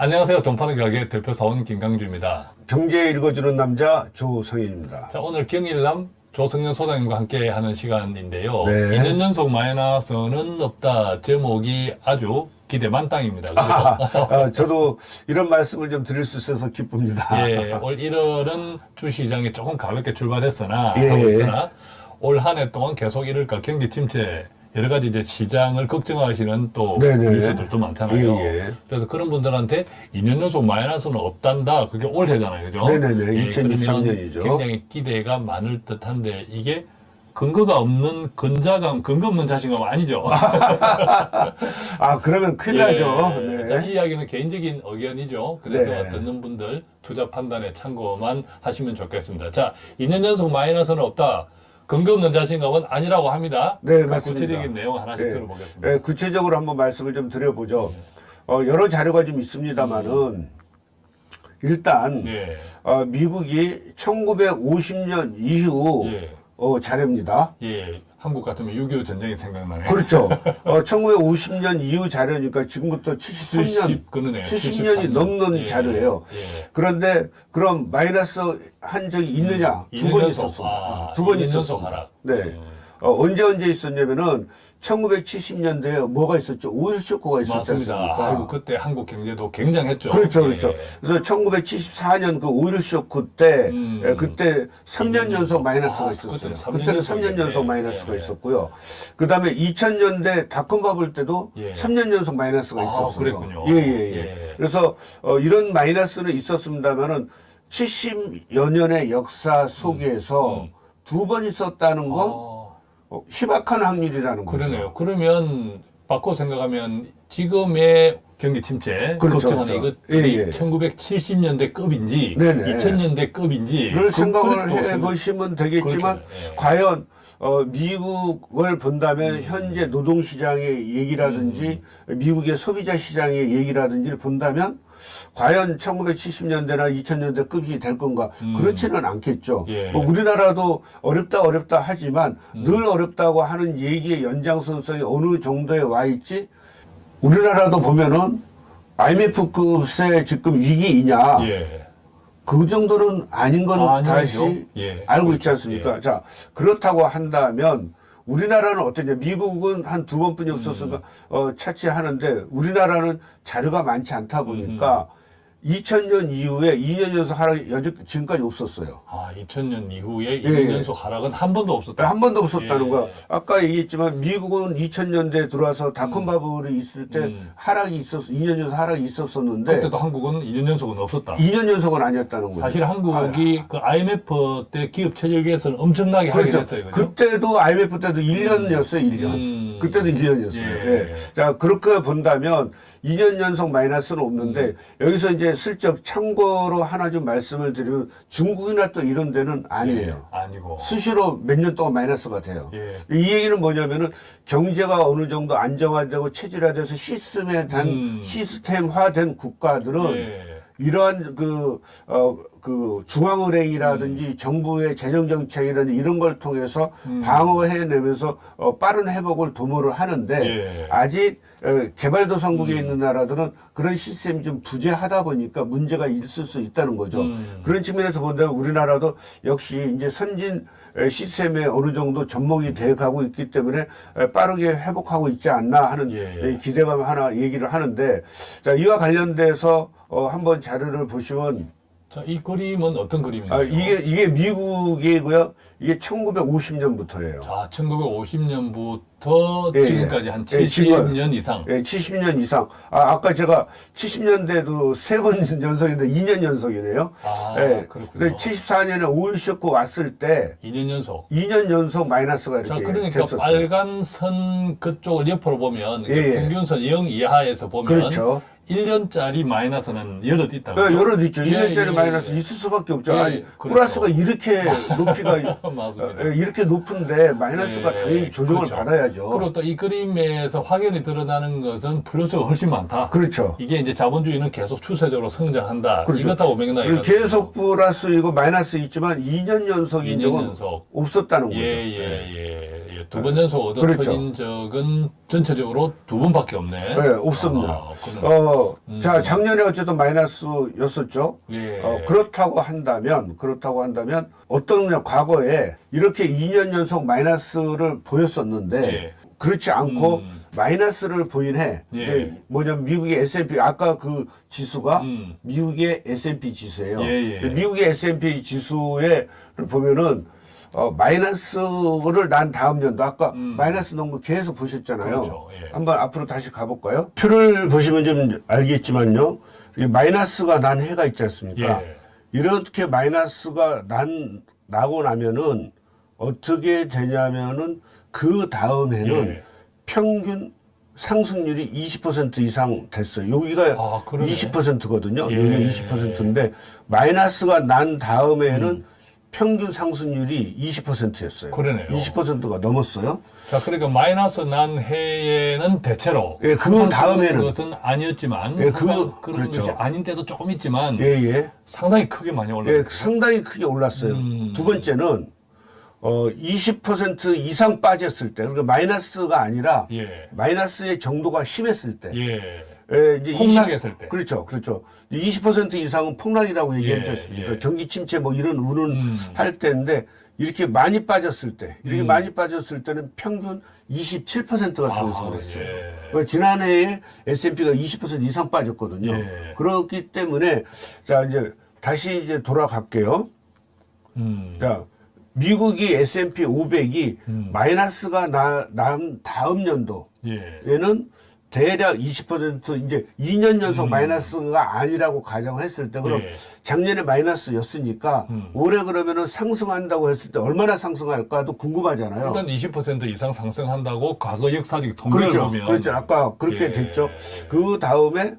안녕하세요. 돈파는 가게 대표 사원 김강주입니다. 경제 읽어주는 남자 조성인입니다. 자, 오늘 경일남 조성현 소장님과 함께 하는 시간인데요. 네. 2년 연속 마이너스는 없다. 제목이 아주 기대 만땅입니다. 그죠? 아, 저도 이런 말씀을 좀 드릴 수 있어서 기쁩니다. 예, 올 1월은 주시장이 조금 가볍게 출발했으나 예. 하고 있으나 올 한 해 동안 계속 이럴까 경기 침체 여러 가지 이제 시장을 걱정하시는 또 네네. 뉴스들도 많잖아요. 예, 예. 그래서 그런 분들한테 2년 연속 마이너스는 없단다. 그게 올해잖아요. 그죠? 네네네. 예, 2023 그러면 년이죠. 굉장히 기대가 많을 듯한데 이게 근거가 없는 근자감, 근거 없는 자신감 아니죠. 아, 그러면 큰일 예. 나죠. 자, 네. 이 이야기는 개인적인 의견이죠. 그래서 네. 듣는 분들 투자 판단에 참고만 하시면 좋겠습니다. 자, 2년 연속 마이너스는 없다. 근거 없는 자신감은 아니라고 합니다. 네, 그 맞습니다. 구체적인 내용 하나씩 네. 들어보겠습니다. 네, 구체적으로 한번 말씀을 좀 드려보죠. 예. 어, 여러 자료가 좀 있습니다만은 일단 네. 어, 미국이 1950년 이후 예. 어, 자료입니다. 예. 한국 같으면 6.25 전쟁이 생각나네. 그렇죠. 어, 1950년 이후 자료니까 지금부터 73년 70, 그러네요. 70년이 73년. 넘는 예. 자료예요. 예. 그런데 그럼 마이너스 한 적이 있느냐? 음, 두번 연속. 있었습니다. 아, 두번 이년 연속 있었습니다. 네. 음. 어, 언제 언제 있었냐면은 1970년대에 뭐가 있었죠? 오일 쇼크가 있었지 맞습니다. 않습니까? 아이고, 그때 한국 경제도 굉장했죠. 그렇죠, 예. 그렇죠. 그래서 1974년 그 오일 쇼크 때 음. 예, 그때 3년 연속 마이너스가 아, 있었어요. 그때는 3년 그때는 3년 연속이네. 연속 마이너스가 예, 예. 있었고요. 그 다음에 2000년대 닷컴 바블 때도 예. 3년 연속 마이너스가 아, 있었어요. 그랬군요. 예, 예, 예. 예. 그래서 어, 이런 마이너스는 있었습니다만은 70여 년의 역사 속에서 음. 두번 있었다는 건 아. 어, 희박한 확률이라는 거죠. 그러네요. 그러면 바꿔 생각하면 지금의 경기 침체 그렇죠, 걱정하는 그렇죠. 이것들이 예, 예. 1970년대 급인지 네네. 2000년대 급인지 를 생각을 그것도 해 생각- 보시면 되겠지만 그렇죠. 예. 과연 어, 미국을 본다면 음. 현재 노동시장의 얘기라든지 미국의 소비자 시장의 얘기라든지를 본다면 과연 1970년대나 2000년대 급이 될 건가 음. 그렇지는 않겠죠. 예. 뭐 우리나라도 어렵다 어렵다 하지만 음. 늘 어렵다고 하는 얘기의 연장선상에 어느 정도에 와 있지 우리나라도 보면은 IMF급의 지금 위기이냐 예. 그 정도는 아닌 건 아. 다시 예. 알고 있지 않습니까? 자, 그렇다고 한다면 우리나라는 어떠냐? 미국은 한 두 번뿐이 없었으니까 어, 차치하는데 우리나라는 자료가 많지 않다 보니까 2000년 이후에 2년 연속 하락이 여지 지금까지 없었어요. 아, 2000년 이후에 예, 2년 예. 연속 하락은 한 번도 없었다. 한 번도 없었다는 예. 거야. 아까 얘기했지만 미국은 2000년대에 들어와서 닷컴 바블이 있을 때 음. 하락이 있었, 2년 연속 하락이 있었었는데 그때도 한국은 2년 연속은 없었다. 2년 연속은 아니었다는 거예요. 사실 한국이 그 IMF 때 기업 체질계에서는 엄청나게 하긴 그렇죠. 했어요. 그죠? 그때도 IMF 때도 1년이었어요, 1년. 음. 그때도 1년이었어요. 예. 예. 자, 그렇게 본다면 2년 연속 마이너스는 없는데 음. 여기서 이제 슬쩍 참고로 하나 좀 말씀을 드리면 중국이나 또 이런 데는 아니에요. 예, 아니고. 수시로 몇 년 동안 마이너스가 돼요. 예. 이 얘기는 뭐냐면은 경제가 어느 정도 안정화되고 체질화돼서 시스템에 된 음. 시스템화된 국가들은 예. 이러한 그, 어, 그 중앙은행이라든지 정부의 재정정책이라든지 이런 걸 통해서 음. 방어해내면서 어, 빠른 회복을 도모를 하는데 예. 아직 어, 개발도상국에 음. 있는 나라들은 그런 시스템이 좀 부재하다 보니까 문제가 있을 수 있다는 거죠. 음. 그런 측면에서 본다면 우리나라도 역시 이제 선진 에, 시스템에 어느 정도 접목이 돼 가고 있기 때문에 에, 빠르게 회복하고 있지 않나 하는 예, 예. 에, 기대감 하나 얘기를 하는데 자 이와 관련돼서 어, 한번 자료를 보시면 자, 이 그림은 어떤 그림인가요? 아, 이게 이게 미국이고요. 이게 1950년부터예요. 자, 1950년부터 예, 지금까지 예. 한 예, 지금- 70년 이상. 예, 70년 이상. 아, 아까 제가 70년대도 세 번 연속인데 2년 연속이네요. 아, 예. 그렇군요. 근데 74년에 오일 쇼크 왔을 때 2년 연속. 2년 연속 마이너스가 자, 이렇게 그러니까 됐었어요. 빨간 선 그쪽을 옆으로 보면 그 예, 예. 평균선 0 이하에서 보면 그렇죠. 1년짜리 마이너스는 여럿 있다고. 그 여러 있죠. 예, 1년짜리 예, 마이너스 예. 있을 수밖에 없죠. 예, 아니, 그렇죠. 플러스가 이렇게 높이가. 예, 이렇게 높은데 마이너스가 예, 당연히 조정을 그렇죠. 받아야죠. 그리고 또 이 그림에서 확연히 드러나는 것은 플러스가 훨씬 많다. 그렇죠. 이게 이제 자본주의는 계속 추세적으로 성장한다. 그렇죠. 이것하고 맥락이 계속 플러스 이고 마이너스 있지만 2년 연속인 2년 적은 연속. 없었다는 거죠. 예, 예, 예. 예. 두 번 연속 얻어 그렇죠. 터진 적은 전체적으로 두 번밖에 없네. 네, 없습니다. 아. 어, 음. 자, 작년에 어쨌든 마이너스였었죠. 예. 어, 그렇다고 한다면, 그렇다고 한다면, 어떤 그냥 과거에 이렇게 2년 연속 마이너스를 보였었는데, 예. 그렇지 않고 음. 마이너스를 보인 해, 예. 이제 뭐냐면 미국의 S&P, 아까 그 지수가 음. 미국의 S&P 지수예요. 예, 예. 미국의 S&P 지수에 보면은 어, 마이너스를 난 다음 연도 아까 음. 마이너스 거 계속 보셨잖아요. 그렇죠. 예. 한번 앞으로 다시 가볼까요? 표를 보시면 좀 알겠지만요. 이 마이너스가 난 해가 있지 않습니까? 예. 이렇게 마이너스가 난 나고 나면은 어떻게 되냐면은 그 다음 해는 예. 평균 상승률이 20% 이상 됐어요. 여기가 아, 그러네. 20%거든요. 예. 여기가 20%인데 마이너스가 난 다음에는 평균 상승률이 20%였어요. 음. 그러네요. 20%가 넘었어요. 자, 그러니까 마이너스 난 해에는 대체로 예, 그 다음에는. 것은 아니었지만 예, 그- 그런 그렇죠. 것이 아닌 때도 조금 있지만 예, 예. 상당히 크게 많이 예, 올랐어요. 상당히 크게 올랐어요. 음. 두 번째는 어, 20% 이상 빠졌을 때, 그러니까 마이너스가 아니라 예. 마이너스의 정도가 심했을 때, 예. 예, 이제 폭락했을 때. 그렇죠, 그렇죠. 20% 이상은 폭락이라고 얘기했지 예, 않습니까? 예. 경기 침체 뭐 이런 운운 음. 할 때인데 이렇게 많이 빠졌을 때, 이렇게 음. 많이 빠졌을 때는 평균 27%가 상승을 아, 했어요. 예. 그러니까 지난해에 S&P가 20% 이상 빠졌거든요. 예. 그렇기 때문에 자 이제 다시 이제 돌아갈게요. 음. 자, 미국이 S&P 500이 음. 마이너스가 나, 남 다음 연도에는 예. 대략 20% 이제 2년 연속 마이너스가 아니라고 가정을 했을 때 그럼 음. 예. 작년에 마이너스였으니까 음. 올해 그러면은 상승한다고 했을 때 얼마나 상승할까도 궁금하잖아요. 일단 20% 이상 상승한다고 과거 역사적 통계를 그렇죠. 보면 그렇죠. 아까 그렇게 예. 됐죠. 그 다음에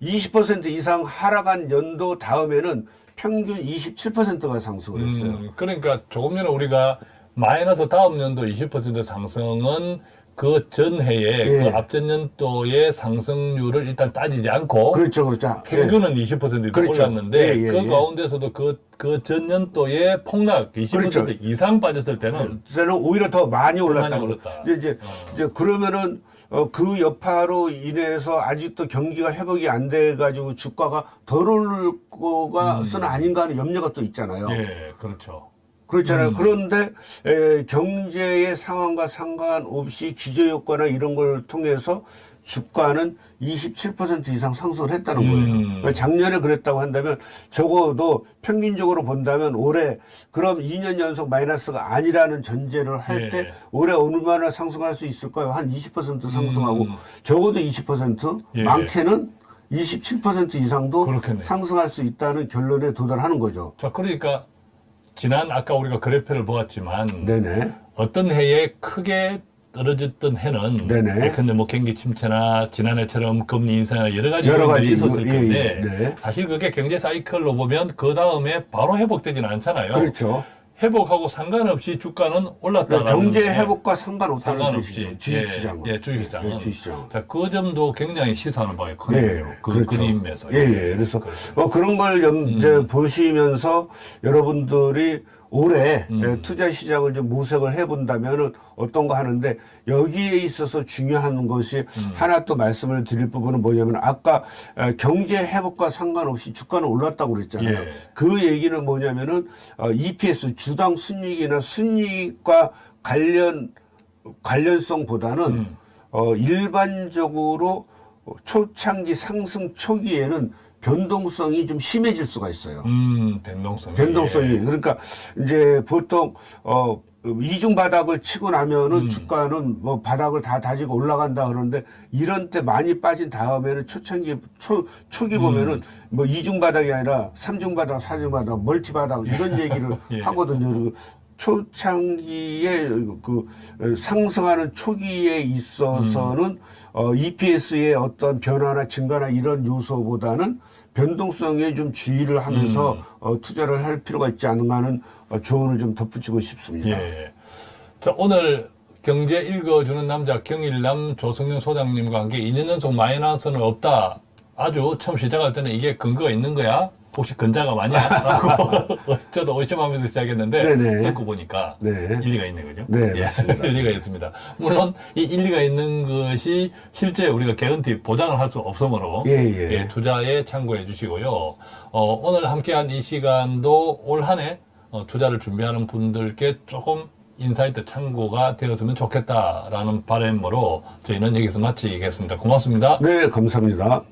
20% 이상 하락한 연도 다음에는 평균 27%가 상승을 했어요. 음, 그러니까 조금 전에 우리가 마이너스 다음 연도 20% 상승은 그 전해에 예. 그 앞전 연도의 상승률을 일단 따지지 않고 그렇죠, 그렇죠. 예. 평균은 20% 그렇죠. 올랐는데 예, 예, 그 예. 가운데서도 그, 그 전년도의 폭락 20% 그렇죠. 이상 빠졌을 때는 때는 오히려 더 많이 올랐다. 많이 올랐다. 이제 이제, 이제 그러면은 어, 그 여파로 인해서 아직도 경기가 회복이 안 돼 가지고 주가가 덜 오를 거가는 아닌가 하는 염려가 또 있잖아요. 음. 예, 그렇죠. 그렇잖아요. 음. 그런데 에, 경제의 상황과 상관없이 기저 효과나 이런 걸 통해서 주가는 27% 이상 상승을 했다는 거예요. 음. 그러니까 작년에 그랬다고 한다면 적어도 평균적으로 본다면 올해 그럼 2년 연속 마이너스가 아니라는 전제를 할 예. 때 올해 얼마나 상승할 수 있을까요? 한 20% 상승하고 음. 적어도 20% 예. 많게는 27% 이상도 그렇겠네요. 상승할 수 있다는 결론에 도달하는 거죠. 자, 그러니까 지난 아까 우리가 그래프를 보았지만 네네. 어떤 해에 크게 떨어졌던 해는 네네. 예컨대 뭐 경기 침체나 지난해처럼 금리 인상이나 여러 가지 여러 가지 있었을 예, 건데 예, 네. 사실 그게 경제 사이클로 보면 그 다음에 바로 회복되지는 않잖아요. 그렇죠. 회복하고 상관없이 주가는 올랐다. 그러니까 경제 회복과 상관없다는 상관없이 뜻이죠. 주식시장은. 예, 예, 주식시장은. 예, 주식시장. 자, 그 점도 굉장히 시사하는 바에 크네요. 그 그림에서. 예, 예. 그래서 뭐 그런 걸 염, 음. 이제 보시면서 여러분들이 올해 음. 예, 투자 시장을 좀 모색을 해본다면은 어떤 거 하는데 여기에 있어서 중요한 것이 음. 하나 또 말씀을 드릴 부분은 뭐냐면 아까 에, 경제 회복과 상관없이 주가는 올랐다고 그랬잖아요. 예. 그 얘기는 뭐냐면은 어, EPS 주당 순이익이나 순이익과 관련 관련성보다는 음. 어, 일반적으로 초창기 상승 초기에는 변동성이 좀 심해질 수가 있어요. 음, 변동성. 변동성이 그러니까 이제 보통 어 이중 바닥을 치고 나면은 음. 주가는 뭐 바닥을 다 다지고 올라간다 그러는데 이런 때 많이 빠진 다음에는 초창기 초 초기 보면은 음. 뭐 이중 바닥이 아니라 삼중 바닥, 사중 바닥, 멀티 바닥 이런 얘기를 예. 하거든요. 초창기에 그 상승하는 초기에 있어서는 어, EPS의 어떤 변화나 증가나 이런 요소보다는 변동성에 좀 주의를 하면서 음. 어, 투자를 할 필요가 있지 않은가 하는 어, 조언을 좀 덧붙이고 싶습니다. 예. 자, 오늘 경제 읽어주는 남자 경일남 조성현 소장님과 함께 2년 연속 마이너스는 없다. 아주 처음 시작할 때는 이게 근거가 있는 거야. 혹시 근자가 많냐? 라고 저도 의심하면서 시작했는데 네네. 듣고 보니까 네. 일리가 있는 거죠. 네, 예. 일리가 있습니다. 물론 이 일리가 있는 것이 실제 우리가 개런티 보장을 할 수 없으므로 예, 예. 투자에 참고해 주시고요. 어, 오늘 함께한 이 시간도 올 한해 어, 투자를 준비하는 분들께 조금 insight 참고가 되었으면 좋겠다라는 바람으로 저희는 여기서 마치겠습니다. 고맙습니다. 네, 감사합니다.